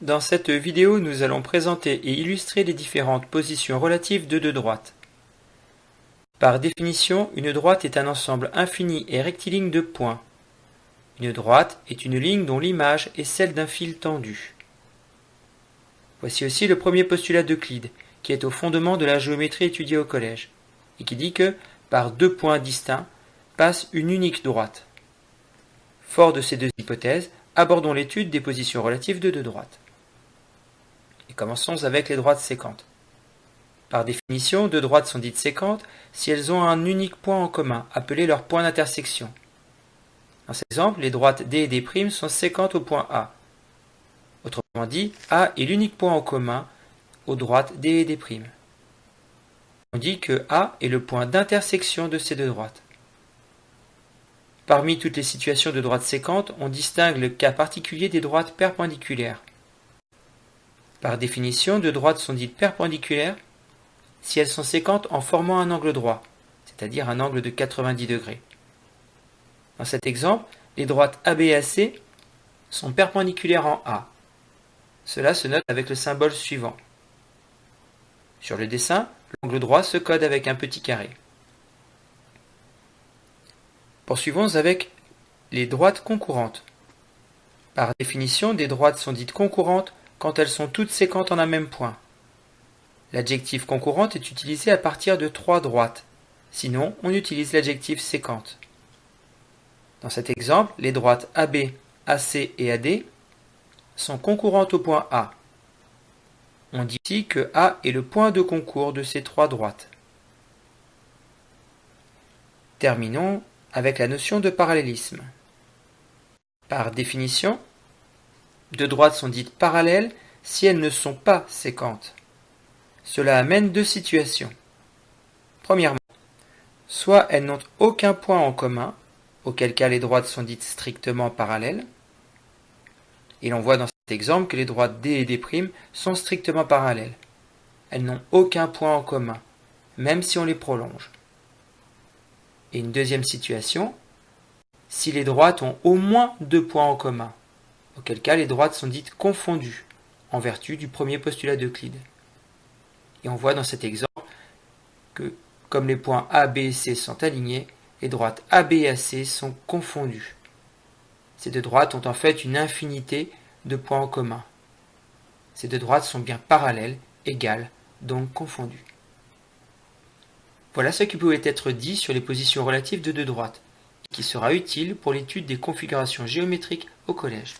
Dans cette vidéo, nous allons présenter et illustrer les différentes positions relatives de deux droites. Par définition, une droite est un ensemble infini et rectiligne de points. Une droite est une ligne dont l'image est celle d'un fil tendu. Voici aussi le premier postulat d'Euclide, qui est au fondement de la géométrie étudiée au collège, et qui dit que, par deux points distincts, passe une unique droite. Fort de ces deux hypothèses, abordons l'étude des positions relatives de deux droites. Commençons avec les droites séquentes. Par définition, deux droites sont dites séquentes si elles ont un unique point en commun, appelé leur point d'intersection. Dans cet exemple, les droites D et D' sont séquentes au point A. Autrement dit, A est l'unique point en commun aux droites D et D'. On dit que A est le point d'intersection de ces deux droites. Parmi toutes les situations de droites séquentes, on distingue le cas particulier des droites perpendiculaires. Par définition, deux droites sont dites perpendiculaires si elles sont séquentes en formant un angle droit, c'est-à-dire un angle de 90 degrés. Dans cet exemple, les droites AB et AC sont perpendiculaires en A. Cela se note avec le symbole suivant. Sur le dessin, l'angle droit se code avec un petit carré. Poursuivons avec les droites concurrentes. Par définition, des droites sont dites concurrentes quand elles sont toutes séquentes en un même point. L'adjectif concurrente est utilisé à partir de trois droites. Sinon, on utilise l'adjectif séquente. Dans cet exemple, les droites AB, AC et AD sont concurrentes au point A. On dit ici que A est le point de concours de ces trois droites. Terminons avec la notion de parallélisme. Par définition, deux droites sont dites parallèles si elles ne sont pas séquentes. Cela amène deux situations. Premièrement, soit elles n'ont aucun point en commun, auquel cas les droites sont dites strictement parallèles, et l'on voit dans cet exemple que les droites D et D' sont strictement parallèles. Elles n'ont aucun point en commun, même si on les prolonge. Et une deuxième situation, si les droites ont au moins deux points en commun, auquel cas les droites sont dites confondues, en vertu du premier postulat d'Euclide. Et on voit dans cet exemple que, comme les points A, B et C sont alignés, les droites AB et AC sont confondues. Ces deux droites ont en fait une infinité de points en commun. Ces deux droites sont bien parallèles, égales, donc confondues. Voilà ce qui pouvait être dit sur les positions relatives de deux droites, et qui sera utile pour l'étude des configurations géométriques au collège.